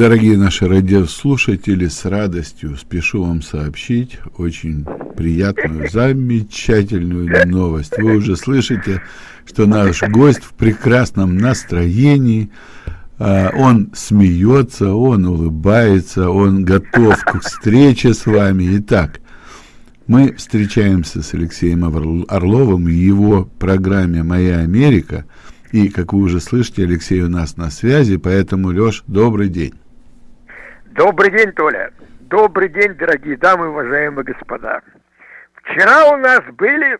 Дорогие наши радиослушатели, с радостью спешу вам сообщить очень приятную, замечательную новость. Вы уже слышите, что наш гость в прекрасном настроении, а, он смеется, он улыбается, он готов к встрече с вами. Итак, мы встречаемся с Алексеем Орловым в его программе «Моя Америка». И, как вы уже слышите, Алексей у нас на связи, поэтому, Леш, добрый день. Добрый день, Толя. Добрый день, дорогие дамы, уважаемые господа. Вчера у нас были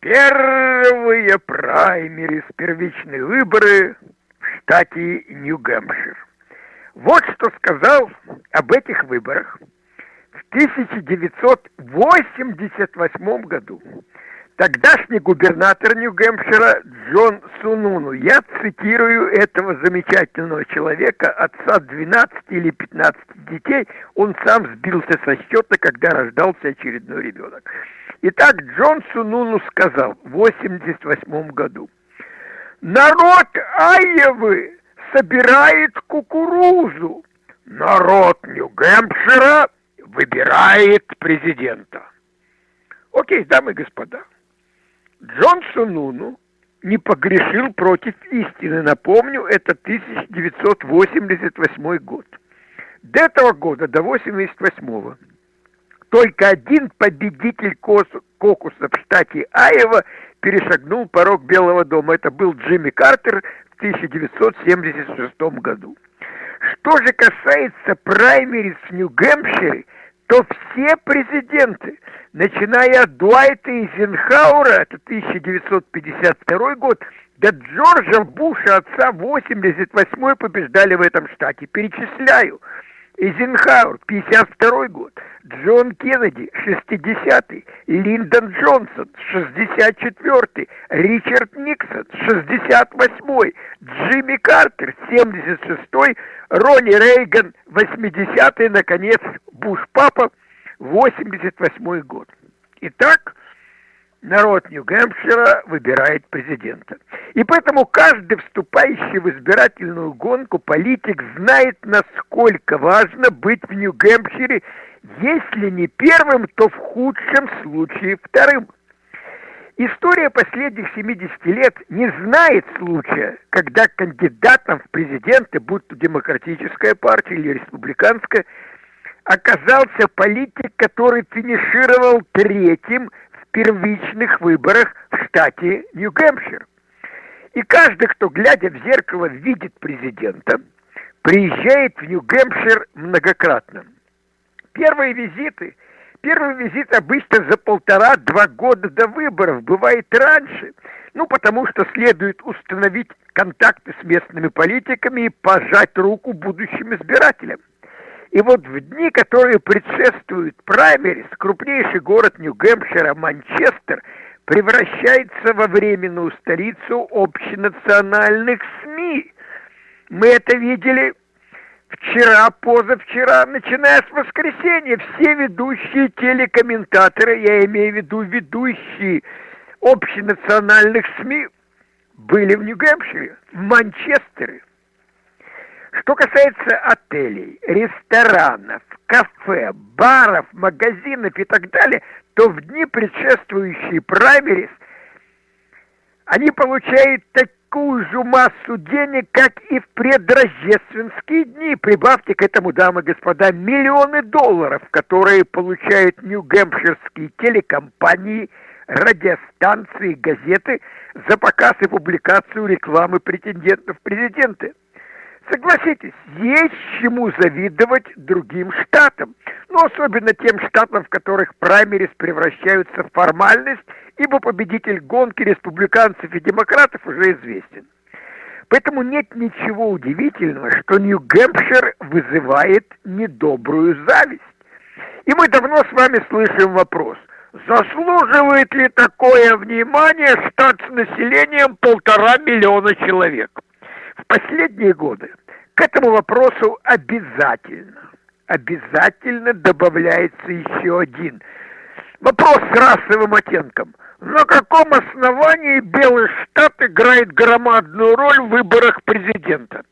первые праймерис, первичные выборы в штате Нью-Гэмпшир. Вот что сказал об этих выборах в 1988 году Тогдашний губернатор Нью-Гэмпшира Джон Сунуну, я цитирую этого замечательного человека, отца 12 или 15 детей, он сам сбился со счета, когда рождался очередной ребенок. Итак, Джон Сунуну сказал в 88 году, народ Айевы собирает кукурузу, народ Нью-Гэмпшира выбирает президента. Окей, дамы и господа, Джон Сунуну не погрешил против истины. Напомню, это 1988 год. До этого года, до 88-го, только один победитель кокуса в штате Айова перешагнул порог Белого дома. Это был Джимми Картер в 1976 году. Что же касается праймерис в Нью-Гэмпшире, то все президенты, начиная от Дуайта Эйзенхауэра, это 1952 год, до Джорджа Буша, отца 88 побеждали в этом штате. Перечисляю. Эйзенхауэр, 52 год, Джон Кеннеди, 60-й, Линдон Джонсон, 64-й, Ричард Никсон, 68-й, Джимми Картер, 76-й, Ронни Рейган, 80-й, наконец, Буш-папа, 88-й год. Итак, народ Нью-Гэмпшира выбирает президента. И поэтому каждый вступающий в избирательную гонку политик знает, насколько важно быть в Нью-Гэмпшире, если не первым, то в худшем случае вторым. История последних 70 лет не знает случая, когда кандидатом в президенты, будь то демократическая партия или республиканская, оказался политик, который финишировал третьим первичных выборах в штате Нью-Гэмпшир. И каждый, кто, глядя в зеркало, видит президента, приезжает в Нью-Гэмпшир многократно. Первые визиты, первый визит обычно за полтора-два года до выборов, бывает раньше, ну, потому что следует установить контакты с местными политиками и пожать руку будущим избирателям. И вот в дни, которые предшествуют праймерис, крупнейший город Нью-Гэмпшира, Манчестер, превращается во временную столицу общенациональных СМИ. Мы это видели вчера, позавчера, начиная с воскресенья. Все ведущие телекомментаторы, я имею в виду ведущие общенациональных СМИ, были в Нью-Гэмпшире, в Манчестере. Что касается отелей, ресторанов, кафе, баров, магазинов и так далее, то в дни, предшествующие праймерис, они получают такую же массу денег, как и в предрождественские дни. Прибавьте к этому, дамы и господа, миллионы долларов, которые получают нью-гэмпширские телекомпании, радиостанции, газеты за показ и публикацию рекламы претендентов в президенты. Согласитесь, есть чему завидовать другим штатам, но особенно тем штатам, в которых праймерис превращаются в формальность, ибо победитель гонки республиканцев и демократов уже известен. Поэтому нет ничего удивительного, что Нью-Гэмпшир вызывает недобрую зависть. И мы давно с вами слышим вопрос, заслуживает ли такое внимание штат с населением полтора миллиона человек? В последние годы к этому вопросу обязательно, обязательно добавляется еще один. Вопрос с расовым оттенком. На каком основании Белый Штат играет громадную роль в выборах президента?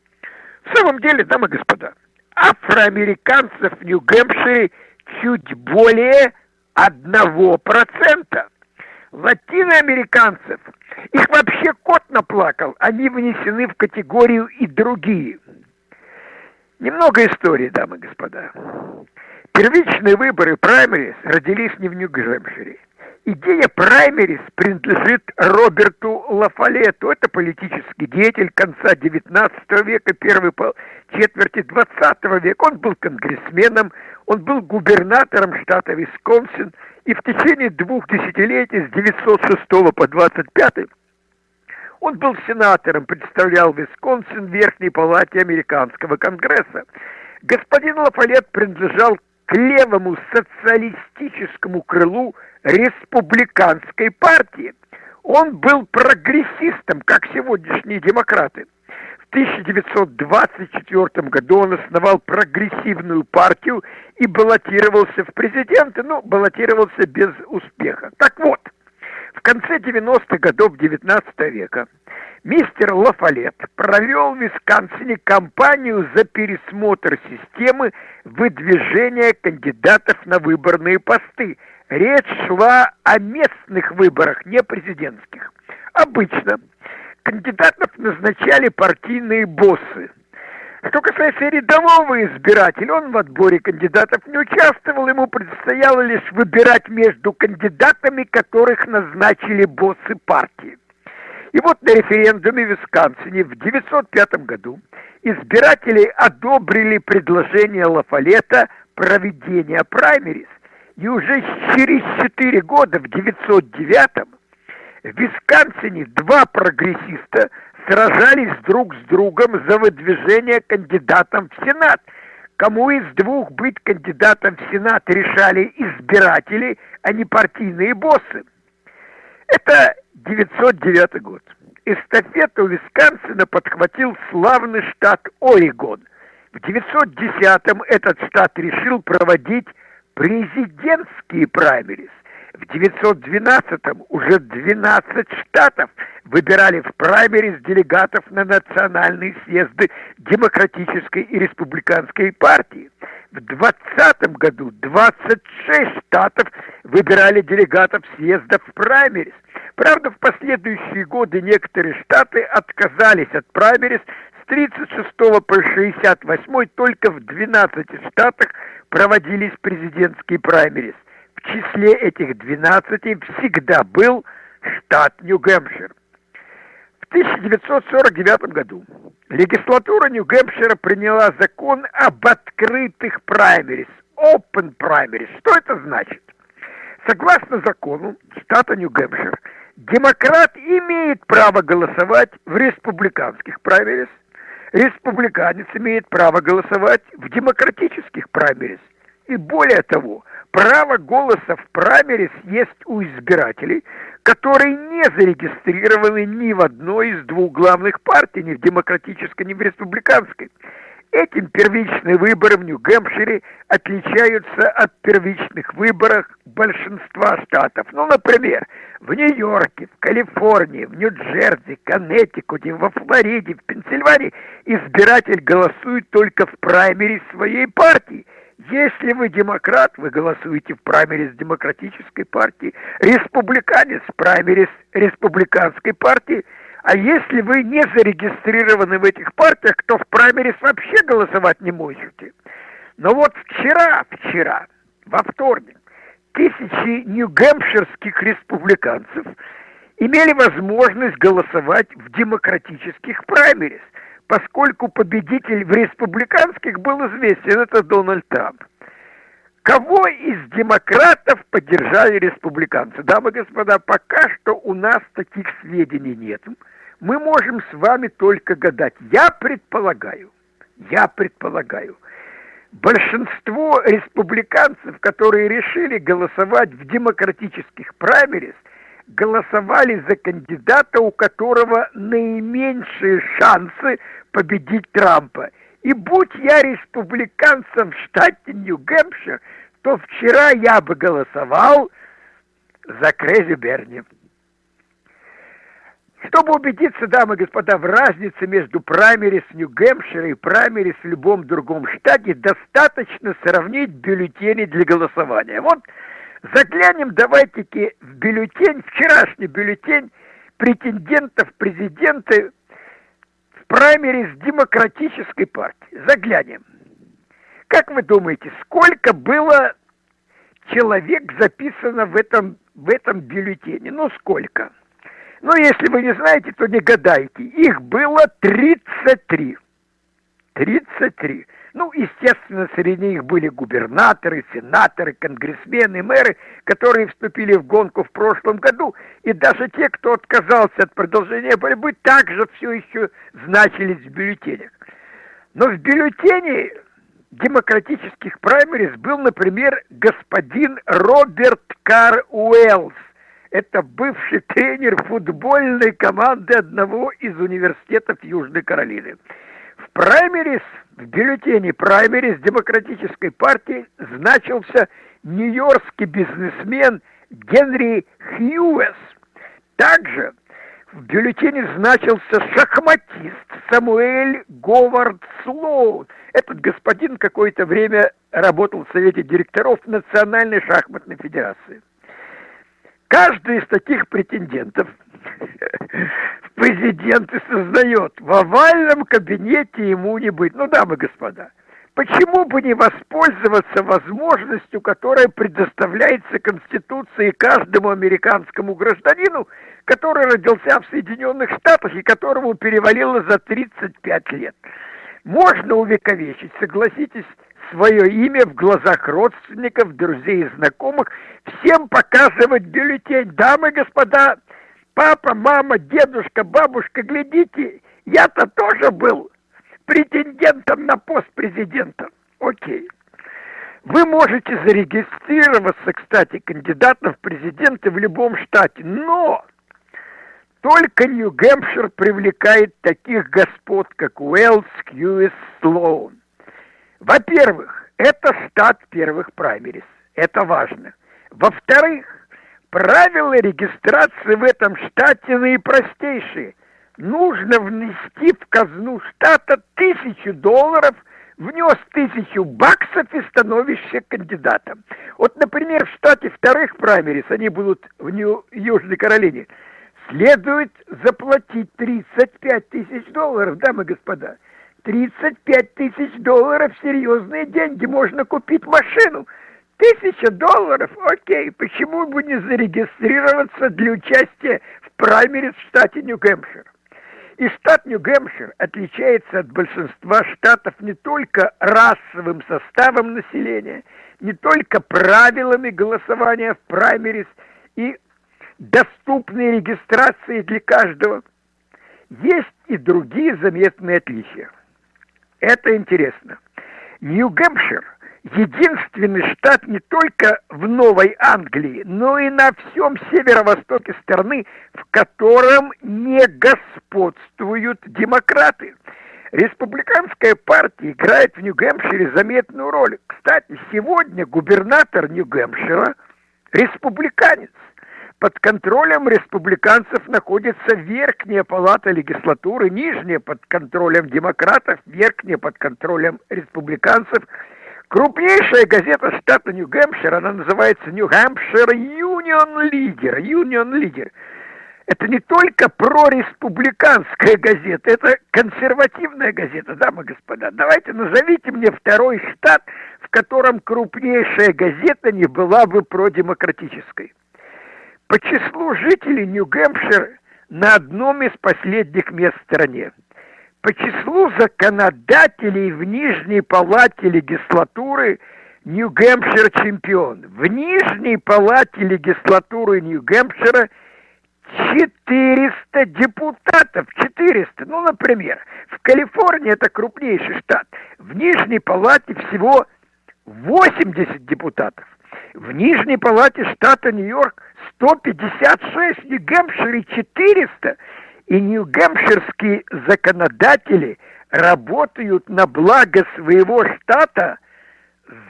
В самом деле, дамы и господа, афроамериканцев в Нью-Гэмпшире чуть более одного процента. Латиноамериканцев, их вообще кот наплакал, они внесены в категорию и другие. Немного истории, дамы и господа. Первичные выборы праймерис родились не в Нью-Гэмпшире. Идея праймерис принадлежит Роберту Лафалету. Это политический деятель конца XIX века, первой четверти XX века. Он был конгрессменом, он был губернатором штата Висконсин, и в течение двух десятилетий, с 906 по 25 он был сенатором, представлял Висконсин в Верхней Палате Американского Конгресса. Господин Лафалет принадлежал к левому социалистическому крылу республиканской партии. Он был прогрессистом, как сегодняшние демократы. В 1924 году он основал прогрессивную партию и баллотировался в президенты, но баллотировался без успеха. Так вот, в конце 90-х годов 19 века мистер Лафалет провел в Висконсине кампанию за пересмотр системы выдвижения кандидатов на выборные посты. Речь шла о местных выборах, не президентских. Обычно кандидатов назначали партийные боссы. Что касается рядового избирателя, он в отборе кандидатов не участвовал, ему предстояло лишь выбирать между кандидатами, которых назначили боссы партии. И вот на референдуме в Висконсине в 1905 году избиратели одобрили предложение Лафалета проведения праймерис. И уже через 4 года, в 1909 в Висконсине два прогрессиста сражались друг с другом за выдвижение кандидатом в Сенат. Кому из двух быть кандидатом в Сенат решали избиратели, а не партийные боссы. Это 909 год. Эстафету Висконсина подхватил славный штат Орегон. В 910-м этот штат решил проводить президентские праймерис. В 912-м уже 12 штатов выбирали в праймерис делегатов на национальные съезды Демократической и Республиканской партии. В 2020 году 26 штатов выбирали делегатов съездов в праймерис. Правда, в последующие годы некоторые штаты отказались от праймерис с 36 по 68 только в 12 штатах проводились президентские праймерис. В числе этих 12 всегда был штат Нью-Гэмпшир. В 1949 году легислатура Нью-Гэмпшира приняла закон об открытых праймерис, open primaries. Что это значит? Согласно закону штата Нью-Гэмпшир, демократ имеет право голосовать в республиканских праймерис, республиканец имеет право голосовать в демократических праймерис. И более того, право голоса в праймерис есть у избирателей, которые не зарегистрированы ни в одной из двух главных партий, ни в демократической, ни в республиканской. Этим первичные выборы в Нью-Гэмпшире отличаются от первичных выборов большинства штатов. Ну, например, в Нью-Йорке, в Калифорнии, в Нью-Джерси, Коннектикуте, во Флориде, в Пенсильвании избиратель голосует только в праймере своей партии – если вы демократ, вы голосуете в праймерис демократической партии, республиканец в праймерис республиканской партии, а если вы не зарегистрированы в этих партиях, то в праймерис вообще голосовать не можете. Но вот вчера, вчера, во вторник, тысячи нью-гэмпширских республиканцев имели возможность голосовать в демократических праймерис – поскольку победитель в республиканских был известен, это Дональд Трамп. Кого из демократов поддержали республиканцы? Дамы и господа, пока что у нас таких сведений нет. Мы можем с вами только гадать. Я предполагаю, я предполагаю, большинство республиканцев, которые решили голосовать в демократических праймерис – голосовали за кандидата, у которого наименьшие шансы победить Трампа. И будь я республиканцем в штате Нью-Гэмпшир, то вчера я бы голосовал за Крейзи Берни. Чтобы убедиться, дамы и господа, в разнице между праймерис Нью-Гэмпшира и праймерис в любом другом штате, достаточно сравнить бюллетени для голосования. Вот заглянем давайте-ки в бюллетень, вчерашний бюллетень претендентов президенты в праймерис демократической партии. Заглянем. Как вы думаете, сколько было человек записано в этом, в этом бюллетене? Ну, сколько? Ну, если вы не знаете, то не гадайте. Их было 33. 33. Ну, естественно, среди них были губернаторы, сенаторы, конгрессмены, мэры, которые вступили в гонку в прошлом году, и даже те, кто отказался от продолжения борьбы, также все еще значились в бюллетенях. Но в бюллетене демократических праймерис был, например, господин Роберт Кар Уэллс. Это бывший тренер футбольной команды одного из университетов Южной Каролины. В праймерис, в бюллетене праймерис демократической партии значился нью-йоркский бизнесмен Генри Хьюэс. Также в бюллетене значился шахматист Самуэль Говард Слоун. Этот господин какое-то время работал в Совете директоров Национальной шахматной федерации. Каждый из таких претендентов в президенты создает. В овальном кабинете ему не быть. Ну, дамы и господа, почему бы не воспользоваться возможностью, которая предоставляется Конституцией каждому американскому гражданину, который родился в Соединенных Штатах и которому перевалило за 35 лет. Можно увековечить, согласитесь, свое имя в глазах родственников, друзей и знакомых, всем показывать бюллетень. Дамы и господа, папа, мама, дедушка, бабушка, глядите, я-то тоже был претендентом на пост президента. Окей. Вы можете зарегистрироваться, кстати, кандидатом в президенты в любом штате, но только Нью-Гэмпшир привлекает таких господ, как Уэллс, Кьюис, Слоун. Во-первых, это штат первых праймерис. Это важно. Во-вторых, правила регистрации в этом штате наипростейшие. Нужно внести в казну штата тысячу долларов, внес тысячу баксов и становишься кандидатом. Вот, например, в штате вторых праймерис, они будут в Нью Южной Каролине, следует заплатить 35 тысяч долларов, дамы и господа. 35 тысяч долларов – серьезные деньги, можно купить машину. Тысяча долларов, окей, почему бы не зарегистрироваться для участия в праймере в штате Нью-Гэмпшир? И штат Нью-Гэмпшир отличается от большинства штатов не только расовым составом населения, не только правилами голосования в праймерис и доступной регистрации для каждого. Есть и другие заметные отличия. Это интересно. Нью-Гэмпшир – единственный штат не только в Новой Англии, но и на всем северо-востоке страны, в котором не господствуют демократы. Республиканская партия играет в Нью-Гэмпшире заметную роль. Кстати, сегодня губернатор Нью-Гэмпшира – республиканец – под контролем республиканцев находится верхняя палата легислатуры, нижняя под контролем демократов, верхняя под контролем республиканцев. Крупнейшая газета штата Нью-Гэмпшир, она называется Нью-Гэмпшир Юнион Лидер. Юнион Лидер. Это не только прореспубликанская газета, это консервативная газета, дамы и господа. Давайте назовите мне второй штат, в котором крупнейшая газета не была бы продемократической. По числу жителей Нью-Гэмпшир на одном из последних мест в стране. По числу законодателей в Нижней палате легислатуры Нью-Гэмпшир чемпион. В Нижней палате легислатуры Нью-Гэмпшира 400 депутатов, 400. Ну, например, в Калифорнии это крупнейший штат. В Нижней палате всего 80 депутатов. В Нижней палате штата Нью-Йорк 156, Нью-Гэмпшире 400. И нью-гэмпширские законодатели работают на благо своего штата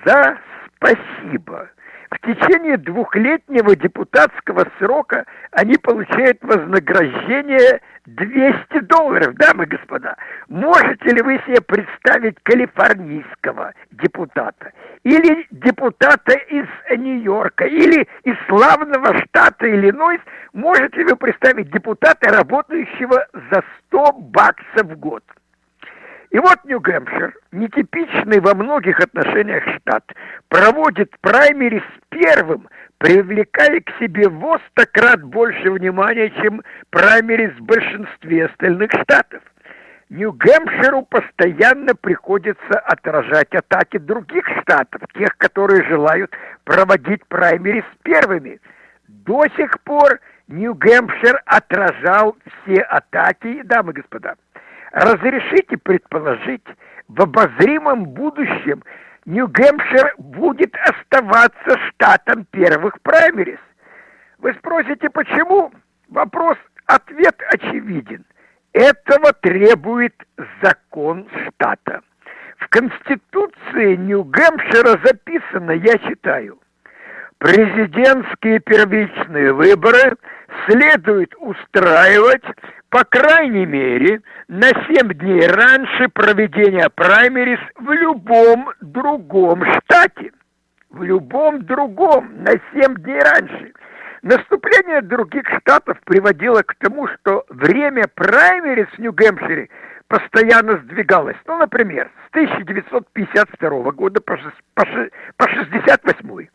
за спасибо. В течение двухлетнего депутатского срока они получают вознаграждение 200 долларов, дамы и господа. Можете ли вы себе представить калифорнийского депутата? Или депутата из Нью-Йорка? Или из славного штата Иллинойс? Можете ли вы представить депутата, работающего за 100 баксов в год? И вот Нью-Гэмпшир, нетипичный во многих отношениях штат, проводит праймерис первым, привлекая к себе в крат больше внимания, чем праймерис в большинстве остальных штатов. Нью-Гэмпширу постоянно приходится отражать атаки других штатов, тех, которые желают проводить праймерис первыми. До сих пор Нью-Гэмпшир отражал все атаки, дамы и господа. Разрешите предположить, в обозримом будущем Нью-Гэмпшир будет оставаться штатом первых праймерис. Вы спросите, почему? Вопрос, ответ очевиден. Этого требует закон штата. В Конституции Нью-Гэмпшира записано, я читаю, президентские первичные выборы следует устраивать по крайней мере, на 7 дней раньше проведения праймерис в любом другом штате. В любом другом, на 7 дней раньше. Наступление других штатов приводило к тому, что время праймерис в Нью-Гэмпшире постоянно сдвигалось. Ну, например, с 1952 года по 1968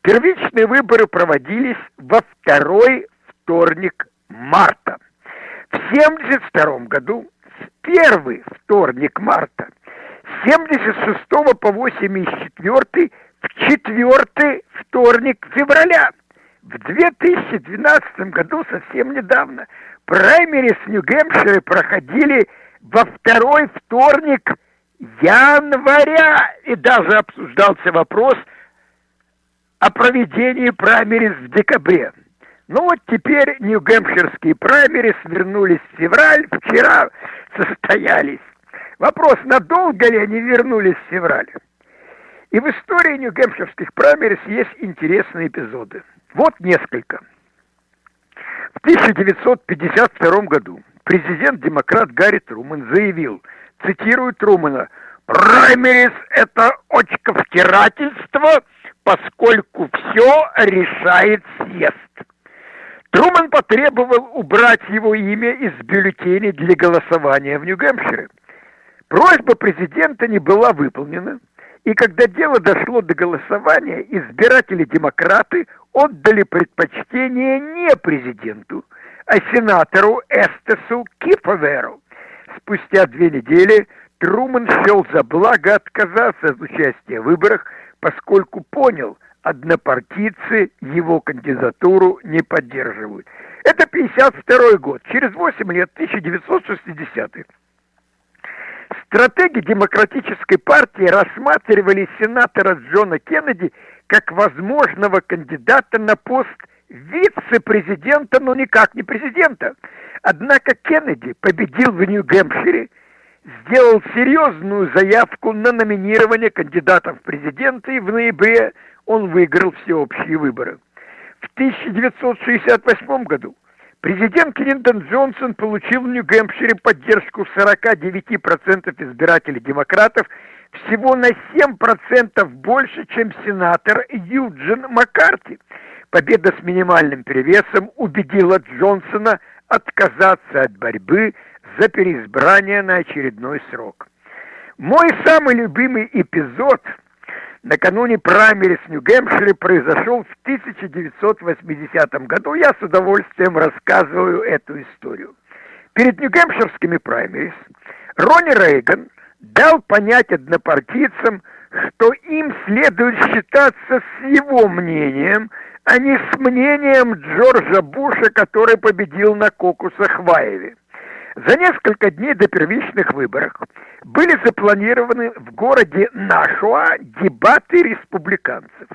первичные выборы проводились во второй вторник марта. В 1972 году, в первый вторник марта, с 76 по 84 в четвертый вторник февраля. В 2012 году, совсем недавно, праймерис в Нью-Гэмпшире проходили во второй вторник января. И даже обсуждался вопрос о проведении праймерис в декабре. Ну вот теперь Нью-Гэмпширские праймерис вернулись в февраль, вчера состоялись. Вопрос, надолго ли они вернулись в февраль? И в истории Нью-Гэмпширских праймерис есть интересные эпизоды. Вот несколько. В 1952 году президент-демократ Гарри Трумэн заявил, цитирую Трумэна, «Праймерис – это очковтирательство, поскольку все решает съезд». Труман потребовал убрать его имя из бюллетеней для голосования в Нью-Гэмпшире. Просьба президента не была выполнена, и когда дело дошло до голосования, избиратели-демократы отдали предпочтение не президенту, а сенатору Эстесу Киповеру. Спустя две недели Труман счел за благо отказаться от участия в выборах, поскольку понял – однопартийцы его кандидатуру не поддерживают. Это 52 год, через 8 лет, 1960 Стратеги демократической партии рассматривали сенатора Джона Кеннеди как возможного кандидата на пост вице-президента, но никак не президента. Однако Кеннеди победил в Нью-Гэмпшире, сделал серьезную заявку на номинирование кандидатов в президенты в ноябре он выиграл всеобщие выборы. В 1968 году президент Клинтон Джонсон получил в Нью-Гэмпшире поддержку 49% избирателей демократов, всего на 7% больше, чем сенатор Юджин Маккарти. Победа с минимальным перевесом убедила Джонсона отказаться от борьбы за переизбрание на очередной срок. Мой самый любимый эпизод – накануне праймерис Нью-Гэмпшире произошел в 1980 году. Я с удовольствием рассказываю эту историю. Перед Нью-Гэмпширскими праймерис Ронни Рейган дал понять однопартийцам, что им следует считаться с его мнением, а не с мнением Джорджа Буша, который победил на кокусах в Айве. За несколько дней до первичных выборов были запланированы в городе Нашуа дебаты республиканцев.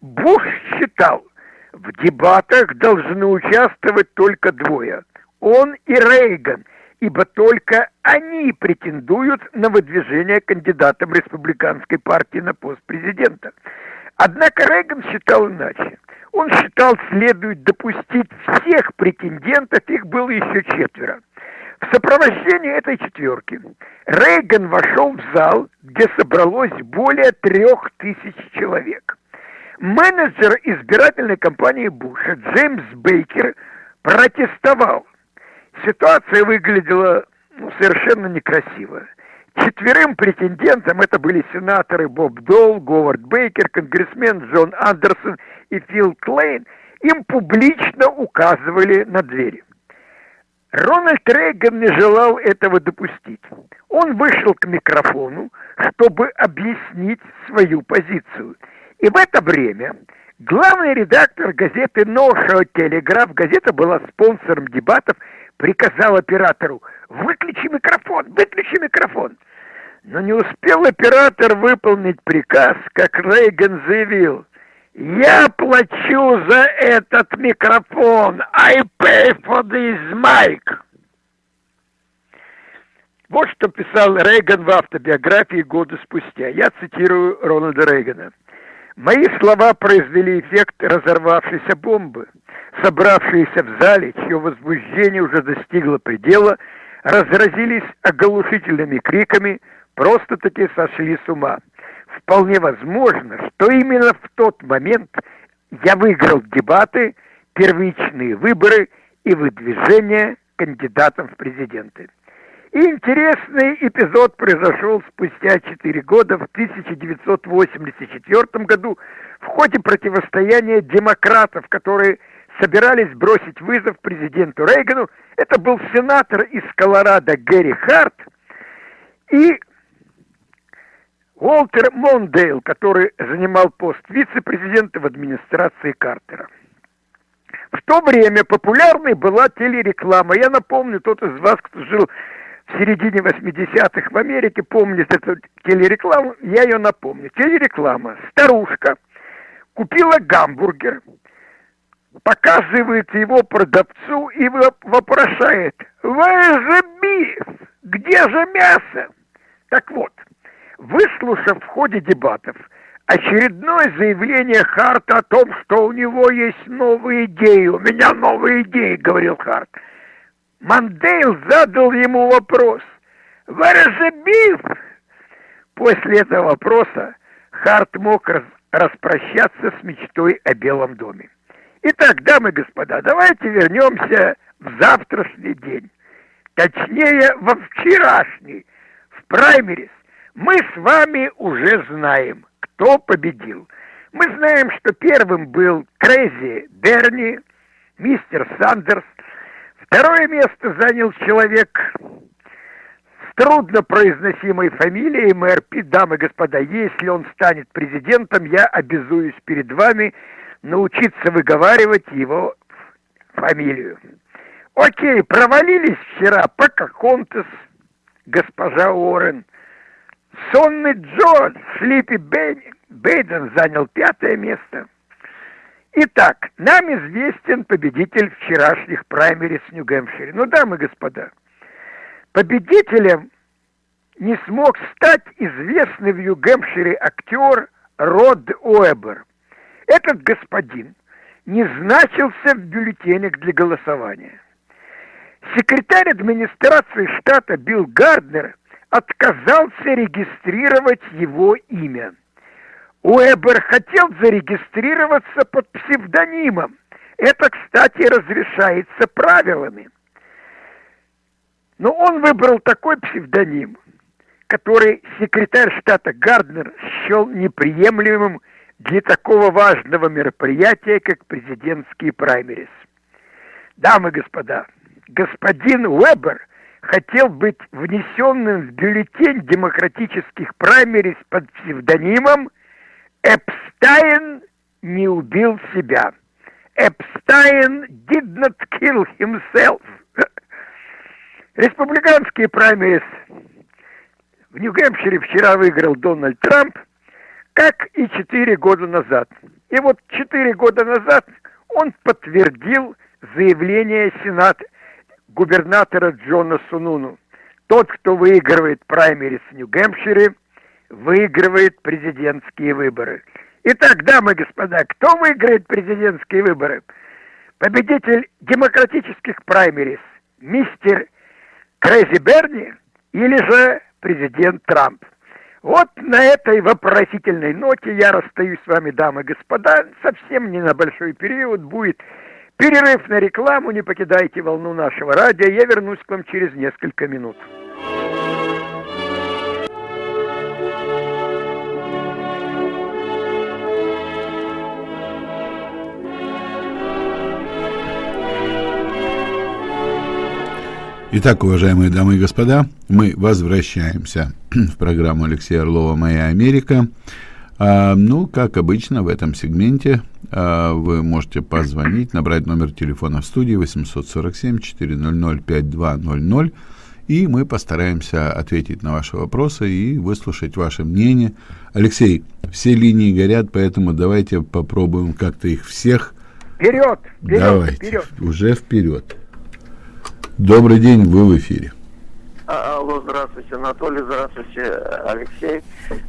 Буш считал, в дебатах должны участвовать только двое – он и Рейган, ибо только они претендуют на выдвижение кандидатом республиканской партии на пост президента. Однако Рейган считал иначе. Он считал, следует допустить всех претендентов, их было еще четверо. В сопровождении этой четверки Рейган вошел в зал, где собралось более трех тысяч человек. Менеджер избирательной кампании Буша Джеймс Бейкер протестовал. Ситуация выглядела ну, совершенно некрасиво. Четверым претендентам, это были сенаторы Боб Долл, Говард Бейкер, конгрессмен Джон Андерсон и Фил Клейн, им публично указывали на двери. Рональд Рейган не желал этого допустить. Он вышел к микрофону, чтобы объяснить свою позицию. И в это время главный редактор газеты «No Show Telegraph», газета была спонсором дебатов, приказал оператору «Выключи микрофон, выключи микрофон». Но не успел оператор выполнить приказ, как Рейган заявил «Я плачу за этот микрофон! I pay for this mic!» Вот что писал Рейган в автобиографии года спустя. Я цитирую Рональда Рейгана. Мои слова произвели эффект разорвавшейся бомбы. Собравшиеся в зале, чье возбуждение уже достигло предела, разразились оглушительными криками, просто-таки сошли с ума. Вполне возможно, что именно в тот момент я выиграл дебаты, первичные выборы и выдвижение кандидатом в президенты. И интересный эпизод произошел спустя 4 года, в 1984 году, в ходе противостояния демократов, которые собирались бросить вызов президенту Рейгану. Это был сенатор из Колорадо Гэри Харт и Уолтер Мондейл, который занимал пост вице-президента в администрации Картера. В то время популярной была телереклама. Я напомню, тот из вас, кто жил в середине 80-х в Америке, помнит эту телерекламу, я ее напомню. Телереклама. Старушка купила гамбургер, показывает его продавцу и вопрошает, «Where is the beef? Где же мясо?» Так вот, выслушав в ходе дебатов очередное заявление Харта о том, что у него есть новые идеи, «У меня новые идеи», — говорил Харт, Мандейл задал ему вопрос, «Where is the beef?» После этого вопроса Харт мог распрощаться с мечтой о Белом доме. Итак, дамы и господа, давайте вернемся в завтрашний день. Точнее, во вчерашний, в праймерис. Мы с вами уже знаем, кто победил. Мы знаем, что первым был Крейзи Берни, мистер Сандерс. Второе место занял человек с труднопроизносимой фамилией мэр Пит. Дамы и господа, если он станет президентом, я обязуюсь перед вами – научиться выговаривать его фамилию. Окей, провалились вчера Покахонтес, госпожа Уоррен. Сонный Джо, Слипи Бейден занял пятое место. Итак, нам известен победитель вчерашних праймерис в Нью-Гэмпшире. Ну, дамы и господа, победителем не смог стать известный в Нью-Гэмпшире актер Род Уэбер – этот господин не значился в бюллетенях для голосования. Секретарь администрации штата Билл Гарднер отказался регистрировать его имя. Уэбер хотел зарегистрироваться под псевдонимом. Это, кстати, разрешается правилами. Но он выбрал такой псевдоним, который секретарь штата Гарднер счел неприемлемым для такого важного мероприятия, как президентские праймерис. Дамы и господа, господин Уэбер хотел быть внесенным в бюллетень демократических праймерис под псевдонимом «Эпстайн не убил себя». Эпстайн did not kill himself. Республиканские праймерис в Нью-Гэмпшире вчера выиграл Дональд Трамп – как и четыре года назад. И вот четыре года назад он подтвердил заявление Сената губернатора Джона Сунуну. Тот, кто выигрывает праймерис в Нью-Гэмпшире, выигрывает президентские выборы. Итак, дамы и господа, кто выиграет президентские выборы? Победитель демократических праймерис, мистер Крэзи Берни или же президент Трамп? Вот на этой вопросительной ноте я расстаюсь с вами, дамы и господа. Совсем не на большой период будет перерыв на рекламу. Не покидайте волну нашего радио. Я вернусь к вам через несколько минут. Итак, уважаемые дамы и господа, мы возвращаемся в программу Алексея Орлова «Моя Америка». А, ну, как обычно, в этом сегменте а, вы можете позвонить, набрать номер телефона в студии 847-400-5200, и мы постараемся ответить на ваши вопросы и выслушать ваше мнение. Алексей, все линии горят, поэтому давайте попробуем как-то их всех... Вперед! вперед давайте, вперед! Уже вперед! Добрый день, вы в эфире. А, алло, здравствуйте, Анатолий, здравствуйте, Алексей.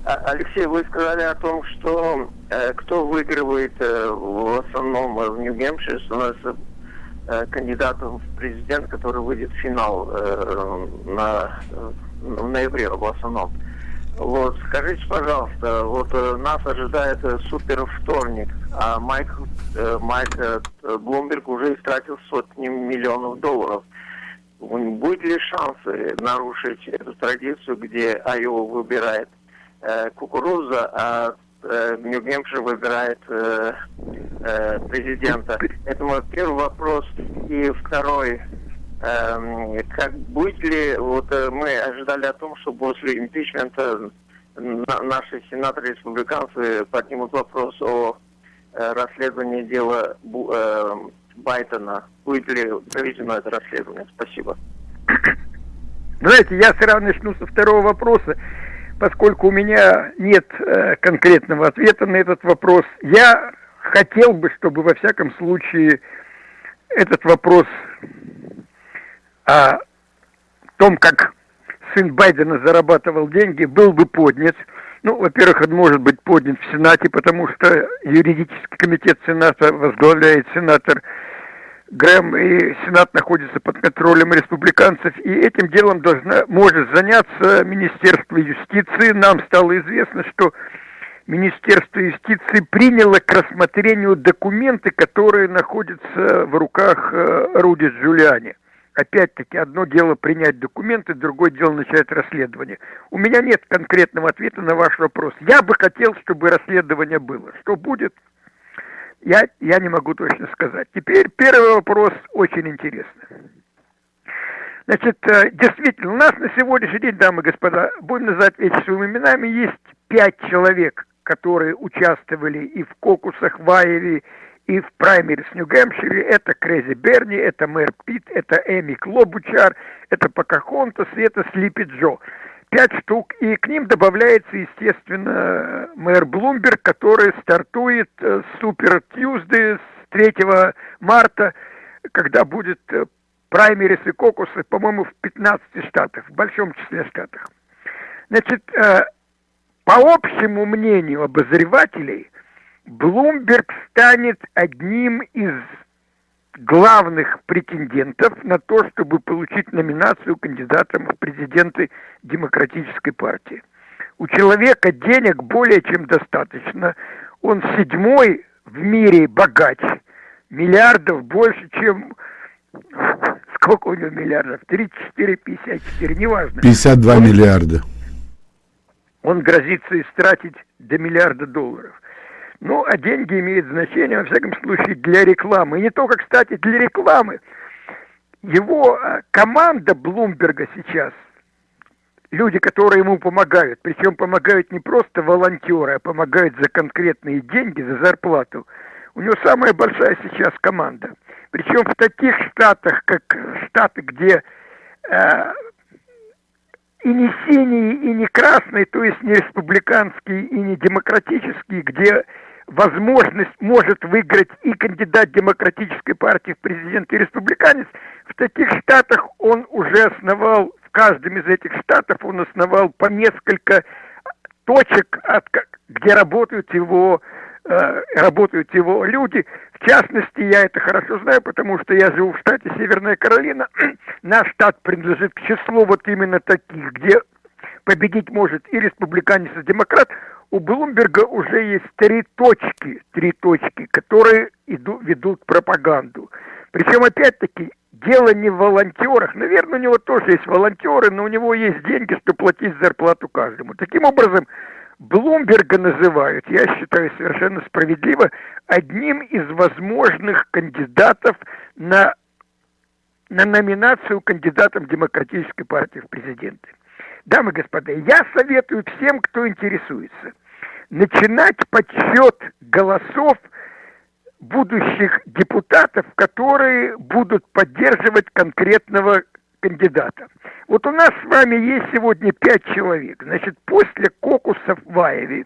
А, Алексей, вы сказали о том, что э, кто выигрывает э, в основном в Нью-Гэмпшире, становится э, кандидатом в президент, который выйдет в финал э, на, в ноябре в основном. Вот, скажите, пожалуйста, вот нас ожидает супер вторник, а Майк, э, Майк Блумберг уже истратил сотни миллионов долларов – Будет ли шансы нарушить эту традицию, где Айова выбирает э, кукуруза, а э, Нью-Гэмпшир выбирает э, э, президента? Это мой первый вопрос. И второй, э, как будет ли, вот э, мы ожидали о том, что после импичмента наши сенаторы-республиканцы поднимут вопрос о э, расследовании дела э, Байдена. Будет ли проведено это расследование? Спасибо. Знаете, я сразу начну со второго вопроса, поскольку у меня нет э, конкретного ответа на этот вопрос. Я хотел бы, чтобы во всяком случае этот вопрос о том, как сын Байдена зарабатывал деньги, был бы поднят. Ну, во-первых, он может быть поднят в Сенате, потому что юридический комитет Сената возглавляет сенатор Грэм и Сенат находится под контролем республиканцев, и этим делом должна, может заняться Министерство юстиции. Нам стало известно, что Министерство юстиции приняло к рассмотрению документы, которые находятся в руках э, Руди Джулиани. Опять-таки, одно дело принять документы, другое дело начать расследование. У меня нет конкретного ответа на ваш вопрос. Я бы хотел, чтобы расследование было. Что будет, я, я не могу точно сказать. Теперь первый вопрос очень интересный. Значит, э, действительно, у нас на сегодняшний день, дамы и господа, будем называть вещи своими именами, есть пять человек, которые участвовали и в кокусах в Айове, и в праймере с Нью-Гэмпшире. Это Крейзи Берни, это Мэр Питт, это Эми Клобучар, это Покахонтас и это Слипи Джо пять штук, и к ним добавляется, естественно, мэр Блумберг, который стартует э, Супер Тьюзды с 3 марта, когда будет э, праймерис и кокусы, по-моему, в 15 штатах, в большом числе штатах. Значит, э, по общему мнению обозревателей, Блумберг станет одним из главных претендентов на то, чтобы получить номинацию кандидатом в президенты Демократической партии. У человека денег более чем достаточно. Он седьмой в мире богач. Миллиардов больше, чем... Сколько у него миллиардов? 34, 54, неважно. 52 он, миллиарда. Он грозится истратить до миллиарда долларов. Ну, а деньги имеют значение, во всяком случае, для рекламы. И не только, кстати, для рекламы. Его а, команда Блумберга сейчас, люди, которые ему помогают, причем помогают не просто волонтеры, а помогают за конкретные деньги, за зарплату. У него самая большая сейчас команда. Причем в таких штатах, как штаты, где э, и не синий, и не красный, то есть не республиканский, и не демократический, где возможность может выиграть и кандидат демократической партии в президенты, и республиканец, в таких штатах он уже основал, в каждом из этих штатов он основал по несколько точек, от, где работают его э, работают его люди. В частности, я это хорошо знаю, потому что я живу в штате Северная Каролина. Наш штат принадлежит к числу вот именно таких, где победить может и республиканец, и демократ. У Блумберга уже есть три точки, три точки, которые иду, ведут пропаганду. Причем, опять-таки, дело не в волонтерах. Наверное, у него тоже есть волонтеры, но у него есть деньги, чтобы платить зарплату каждому. Таким образом, Блумберга называют, я считаю совершенно справедливо, одним из возможных кандидатов на, на номинацию кандидатом Демократической партии в президенты. Дамы и господа, я советую всем, кто интересуется, начинать подсчет голосов будущих депутатов, которые будут поддерживать конкретного кандидата. Вот у нас с вами есть сегодня пять человек. Значит, после кокусов в Аеве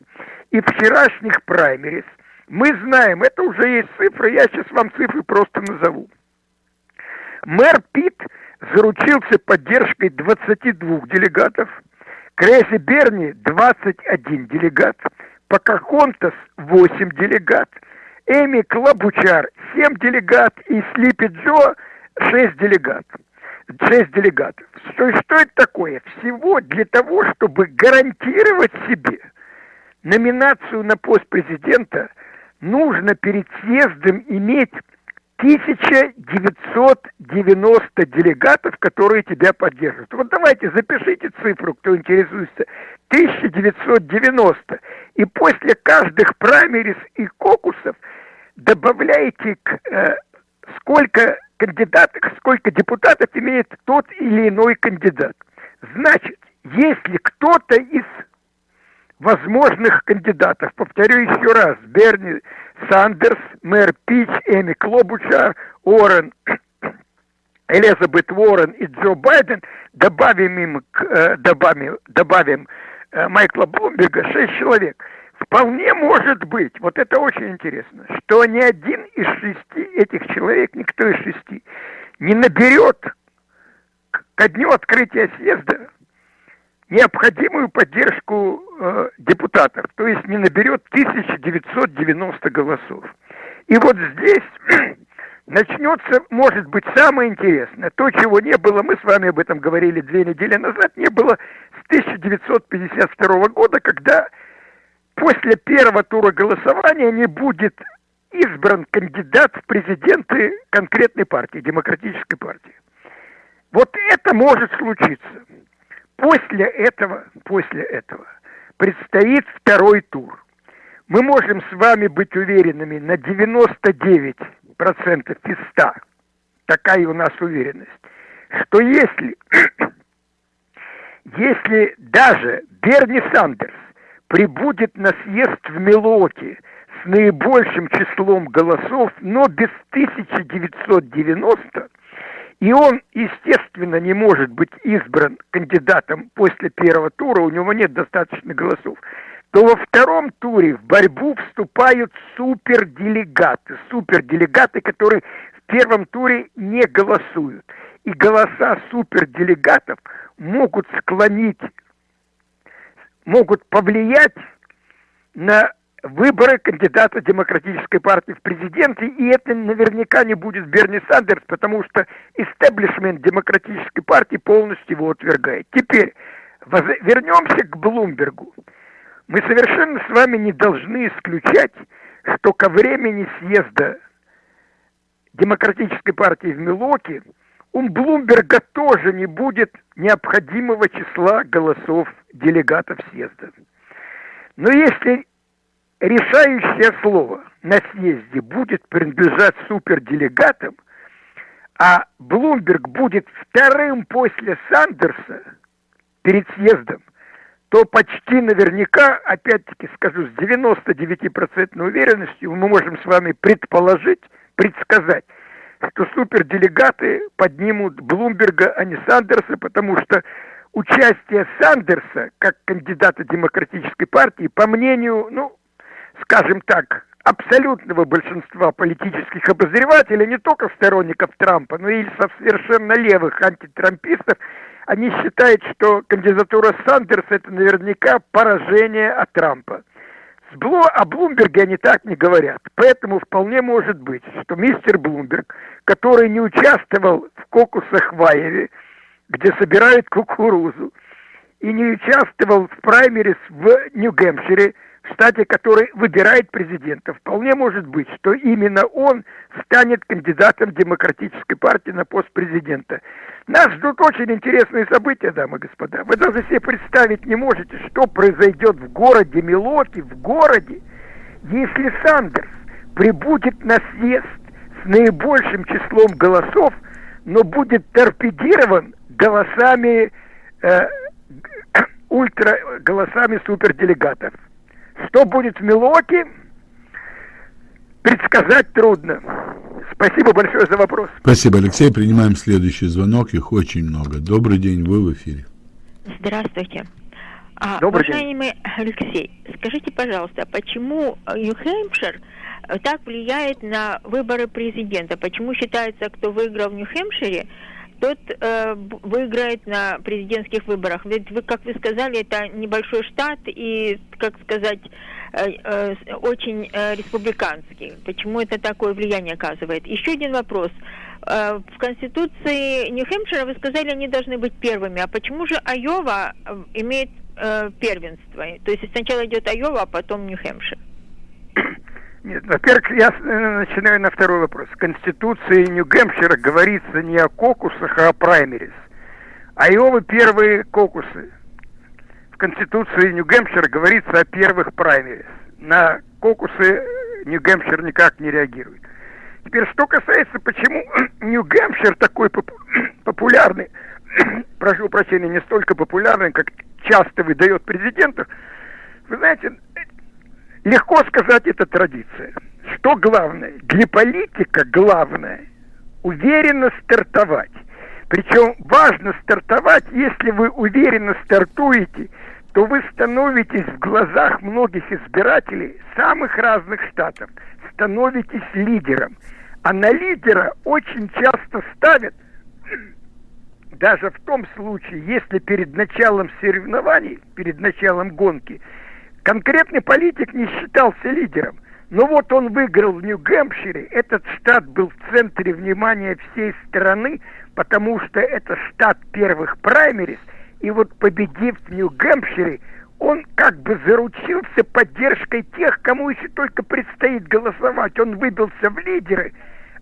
и вчерашних праймерис мы знаем, это уже есть цифры, я сейчас вам цифры просто назову. Мэр Пит заручился поддержкой 22 делегатов, Крэзи Берни 21 делегат, Покахонтас 8 делегат, Эми Клабучар 7 делегат и Слипи Джо 6 делегат шесть делегатов. Что, что это такое? Всего для того, чтобы гарантировать себе номинацию на пост президента, нужно перед съездом иметь 1990 делегатов, которые тебя поддерживают. Вот давайте запишите цифру, кто интересуется. 1990. И после каждых праймерис и кокусов добавляете к, э, сколько кандидатов, сколько депутатов имеет тот или иной кандидат. Значит, если кто-то из возможных кандидатов, повторю еще раз, Берни Сандерс, мэр Пич, Эми Клобучар, Уоррен, Элизабет Уоррен и Джо Байден, добавим им, э, добавим, добавим э, Майкла Блумберга, шесть человек – Вполне может быть, вот это очень интересно, что ни один из шести этих человек, никто из шести, не наберет ко дню открытия съезда необходимую поддержку э, депутатов, то есть не наберет 1990 голосов. И вот здесь начнется, может быть, самое интересное. То, чего не было, мы с вами об этом говорили две недели назад, не было с 1952 года, когда после первого тура голосования не будет избран кандидат в президенты конкретной партии, демократической партии. Вот это может случиться. После этого, после этого предстоит второй тур. Мы можем с вами быть уверенными на 99% из 100, такая у нас уверенность, что если, если даже Берни Сандерс прибудет на съезд в Милоке с наибольшим числом голосов, но без 1990, и он, естественно, не может быть избран кандидатом после первого тура, у него нет достаточно голосов, то во втором туре в борьбу вступают суперделегаты, суперделегаты, которые в первом туре не голосуют. И голоса суперделегатов могут склонить могут повлиять на выборы кандидата Демократической партии в президенты, и это наверняка не будет Берни Сандерс, потому что истеблишмент Демократической партии полностью его отвергает. Теперь вернемся к Блумбергу. Мы совершенно с вами не должны исключать, что ко времени съезда Демократической партии в Милоке у Блумберга тоже не будет необходимого числа голосов делегатов съезда. Но если решающее слово на съезде будет принадлежать суперделегатам, а Блумберг будет вторым после Сандерса перед съездом, то почти наверняка, опять-таки скажу, с 99% уверенностью мы можем с вами предположить, предсказать, что суперделегаты поднимут Блумберга, а не Сандерса, потому что участие Сандерса как кандидата демократической партии, по мнению, ну, скажем так, абсолютного большинства политических обозревателей, не только сторонников Трампа, но и со совершенно левых антитрампистов, они считают, что кандидатура Сандерса это наверняка поражение от Трампа. С Блу... О Блумберге они так не говорят. Поэтому вполне может быть, что мистер Блумберг, который не участвовал в кокусах в Айове, где собирают кукурузу, и не участвовал в праймерис в Нью-Гэмпшире, в штате, который выбирает президента. Вполне может быть, что именно он станет кандидатом демократической партии на пост президента. Нас ждут очень интересные события, дамы и господа. Вы даже себе представить не можете, что произойдет в городе Милоки, в городе, если Сандерс прибудет на съезд с наибольшим числом голосов, но будет торпедирован голосами э, ультра голосами суперделегатов. Что будет в Милоке, предсказать трудно. Спасибо большое за вопрос. Спасибо, Алексей. Принимаем следующий звонок. Их очень много. Добрый день, вы в эфире. Здравствуйте. А, Добрый уважаемый день. Алексей, скажите, пожалуйста, почему Нью-Хэмпшир так влияет на выборы президента? Почему считается, кто выиграл в Нью-Хэмпшире, тот э, выиграет на президентских выборах. Ведь вы, как вы сказали, это небольшой штат и, как сказать, э, э, очень э, республиканский. Почему это такое влияние оказывает? Еще один вопрос. Э, в Конституции Нью-Хэмпшира вы сказали, они должны быть первыми. А почему же Айова э, имеет э, первенство? То есть сначала идет Айова, а потом Нью-Хэмпшир? Нет, во-первых, я э, начинаю на второй вопрос. В Конституции Нью-Гэмпшира говорится не о кокусах, а о праймерис. Айовы первые кокусы. В Конституции Нью-Гэмпшира говорится о первых праймерис. На кокусы Нью-Гэмпшир никак не реагирует. Теперь, что касается, почему Нью-Гэмпшир такой популярный, прошу прощения, не столько популярный, как часто выдает президентов, вы знаете, Легко сказать, это традиция. Что главное? Для политика главное уверенно стартовать. Причем важно стартовать, если вы уверенно стартуете, то вы становитесь в глазах многих избирателей самых разных штатов, становитесь лидером. А на лидера очень часто ставят, даже в том случае, если перед началом соревнований, перед началом гонки – Конкретный политик не считался лидером. Но вот он выиграл в Нью-Гэмпшире. Этот штат был в центре внимания всей страны, потому что это штат первых праймерис. И вот победив в Нью-Гэмпшире, он как бы заручился поддержкой тех, кому еще только предстоит голосовать. Он выбился в лидеры,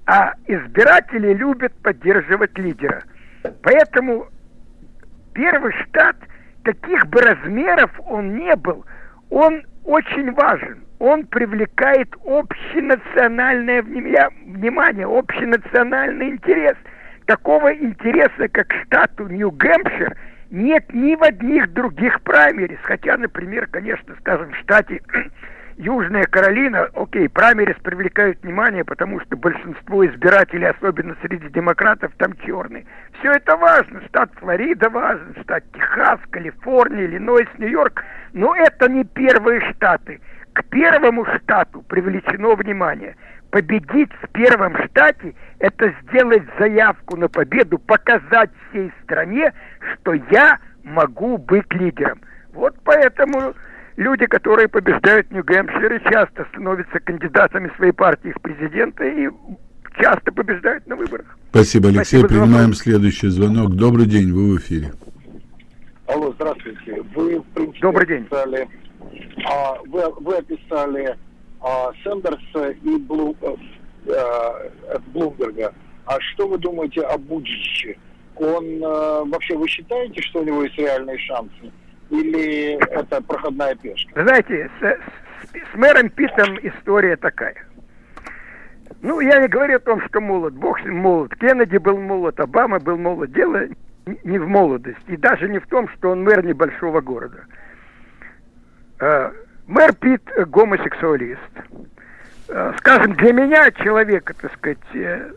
а избиратели любят поддерживать лидера. Поэтому первый штат, каких бы размеров он не был – он очень важен. Он привлекает общенациональное внимание, общенациональный интерес. Такого интереса, как штату Нью-Гэмпшир, нет ни в одних других праймерис. Хотя, например, конечно, скажем, в штате Южная Каролина, окей, праймерис привлекают внимание, потому что большинство избирателей, особенно среди демократов, там черные. Все это важно. Штат Флорида важен, штат Техас, Калифорния, Иллинойс, Нью-Йорк. Но это не первые штаты. К первому штату привлечено внимание. Победить в первом штате – это сделать заявку на победу, показать всей стране, что я могу быть лидером. Вот поэтому люди, которые побеждают в Нью-Гэмпшире, часто становятся кандидатами своей партии в президенты и часто побеждают на выборах. Спасибо, Алексей. Спасибо Принимаем следующий звонок. Добрый день, вы в эфире. Алло, здравствуйте. Вы, в принципе, Добрый день. Описали, а, вы, вы описали а, Сендерса и Блу, а, Блумберга. А что вы думаете о Буджиче? Он а, вообще вы считаете, что у него есть реальные шансы? Или это проходная пешка? Знаете, с, с, с мэром Питом история такая. Ну, я не говорю о том, что молод. Бог с ним молод. Кеннеди был молод, Обама был молод. Дело не в молодости. И даже не в том, что он мэр небольшого города. Э, мэр Пит гомосексуалист. Э, скажем, для меня человека, так сказать, э,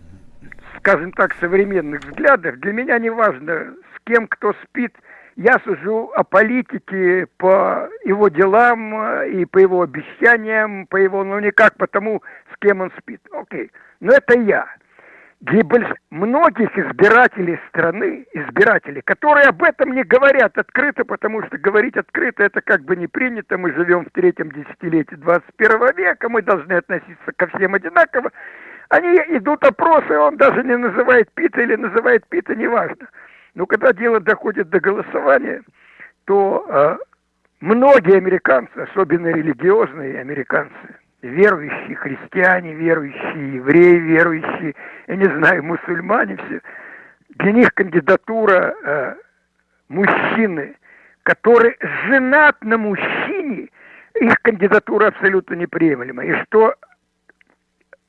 скажем так, современных взглядов, для меня не важно, с кем кто спит – я сужу о политике по его делам э, и по его обещаниям, по его, ну никак по тому, с кем он спит. Окей, но это я. больш... многих избирателей страны, избирателей, которые об этом не говорят открыто, потому что говорить открыто это как бы не принято, мы живем в третьем десятилетии 21 века, мы должны относиться ко всем одинаково, они идут опросы, он даже не называет Пита или называет Пита, неважно. Но когда дело доходит до голосования, то э, многие американцы, особенно религиозные американцы, верующие христиане, верующие евреи, верующие, я не знаю, мусульмане все, для них кандидатура э, мужчины, который женат на мужчине, их кандидатура абсолютно неприемлема. И что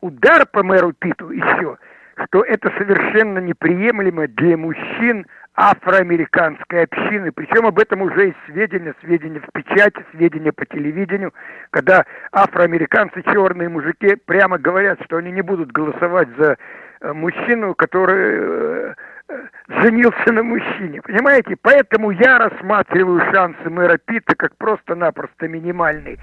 удар по мэру Питу еще, что это совершенно неприемлемо для мужчин афроамериканской общины. Причем об этом уже есть сведения, сведения в печати, сведения по телевидению, когда афроамериканцы, черные мужики, прямо говорят, что они не будут голосовать за э, мужчину, который э, э, женился на мужчине. Понимаете? Поэтому я рассматриваю шансы мэра Питта как просто-напросто минимальные.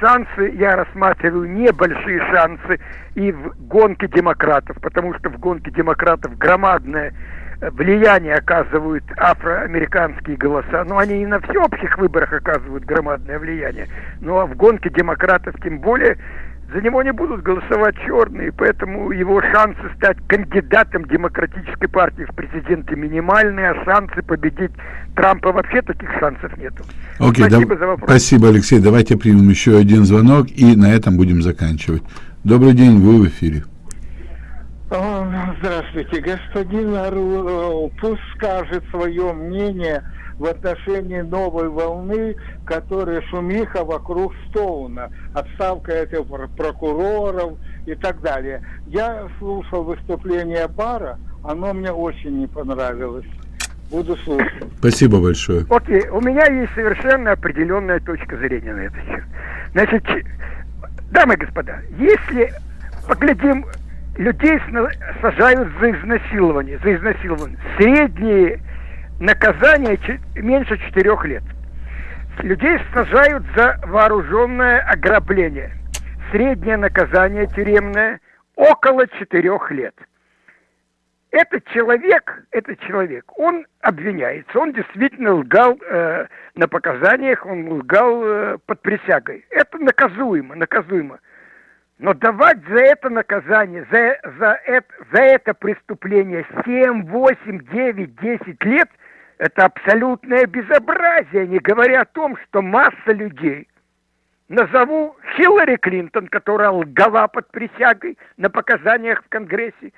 Шансы я рассматриваю небольшие шансы и в гонке демократов, потому что в гонке демократов громадная влияние оказывают афроамериканские голоса. Но они и на всеобщих выборах оказывают громадное влияние. Ну а в гонке демократов тем более за него не будут голосовать черные, поэтому его шансы стать кандидатом демократической партии в президенты минимальные, а шансы победить Трампа вообще таких шансов нету. Окей, спасибо да, за вопрос. Спасибо, Алексей. Давайте примем еще один звонок и на этом будем заканчивать. Добрый день, вы в эфире. Здравствуйте, господин Ару, пусть скажет свое мнение в отношении новой волны, которая шумиха вокруг Стоуна, отставка этих прокуроров и так далее. Я слушал выступление Бара, оно мне очень не понравилось. Буду слушать. Спасибо большое. Окей, у меня есть совершенно определенная точка зрения на это все. Значит, дамы и господа, если поглядим людей сажают за изнасилование, за изнасилование. Средние наказания меньше четырех лет. Людей сажают за вооруженное ограбление. Среднее наказание тюремное около четырех лет. Этот человек, этот человек, он обвиняется, он действительно лгал э, на показаниях, он лгал э, под присягой. Это наказуемо, наказуемо. Но давать за это наказание, за, за, это, за это преступление 7, 8, 9, 10 лет, это абсолютное безобразие, не говоря о том, что масса людей, назову Хиллари Клинтон, которая лгала под присягой на показаниях в Конгрессе,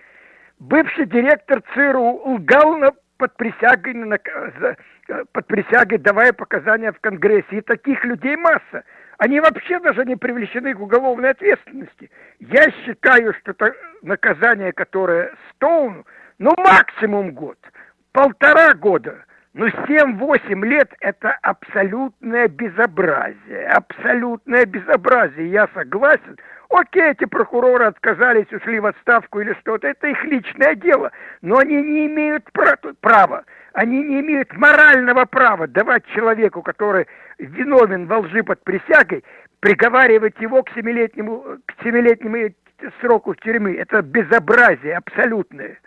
бывший директор ЦРУ лгал на, под присягой, на, за, под присягой, давая показания в Конгрессе. И таких людей масса они вообще даже не привлечены к уголовной ответственности. Я считаю, что это наказание, которое Стоуну, ну максимум год, полтора года, ну 7-8 лет это абсолютное безобразие, абсолютное безобразие, я согласен. Окей, эти прокуроры отказались, ушли в отставку или что-то, это их личное дело, но они не имеют права они не имеют морального права давать человеку, который виновен во лжи под присягой, приговаривать его к семилетнему, к семилетнему сроку тюрьмы. Это безобразие абсолютное.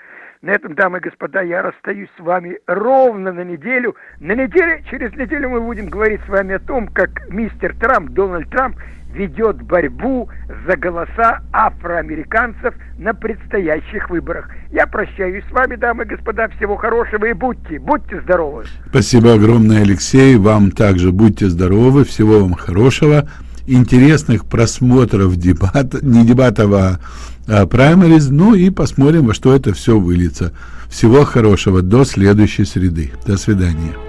На этом, дамы и господа, я расстаюсь с вами ровно на неделю. На неделе, через неделю мы будем говорить с вами о том, как мистер Трамп, Дональд Трамп, ведет борьбу за голоса афроамериканцев на предстоящих выборах. Я прощаюсь с вами, дамы и господа. Всего хорошего и будьте, будьте здоровы. Спасибо огромное, Алексей. Вам также будьте здоровы. Всего вам хорошего. Интересных просмотров дебат, не дебатов, а, праймериз. Ну и посмотрим, во что это все выльется. Всего хорошего. До следующей среды. До свидания.